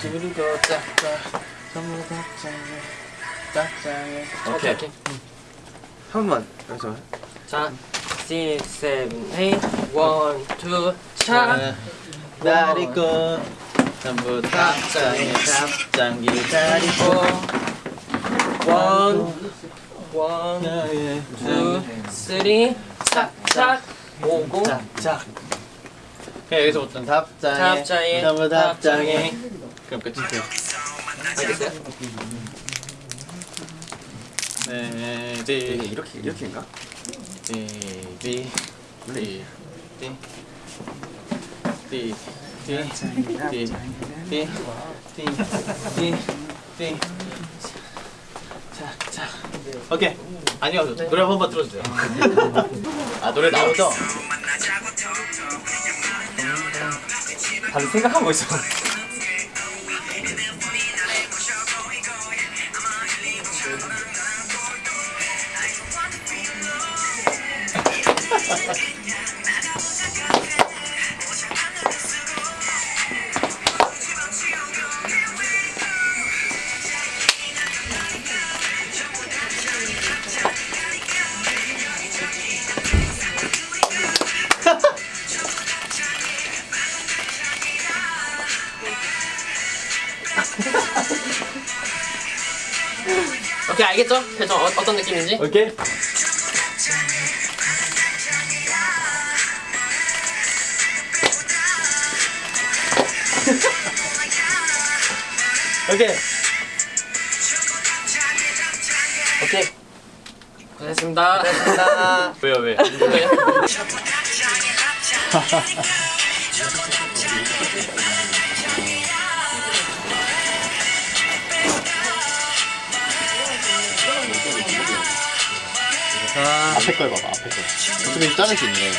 두르고 짝짝 전부 짝짝해 짝짝해 오케이. 한 번만. 여기서 자, 6, 7, 8 1, 2, 차. 날 잊고. 전부 답장에 답장 기다리고. 원, 원, 투, 쓰리, 짝짝, 오고, 짝짝. 그냥 여기서 어떤 답장에, 답장에, 답장에. 그럼 끝이세요. 네, 이제 이렇게 이렇게인가? 디디 디디 디디 디디 디디 자 자. 오케이. 아니요, 노래 한 번만 들어주세요. 아, 노래 나오죠? 다들 생각하고 있어. 오케이 알겠죠? 대충 어, 어떤 느낌인지? 오케이. 오케이. 오케이 고생했습니다 왜요, 왜? 왜 요? 앞에 걸 봐봐. 앞에 걸. 어차피 자를 수 있네. 이거.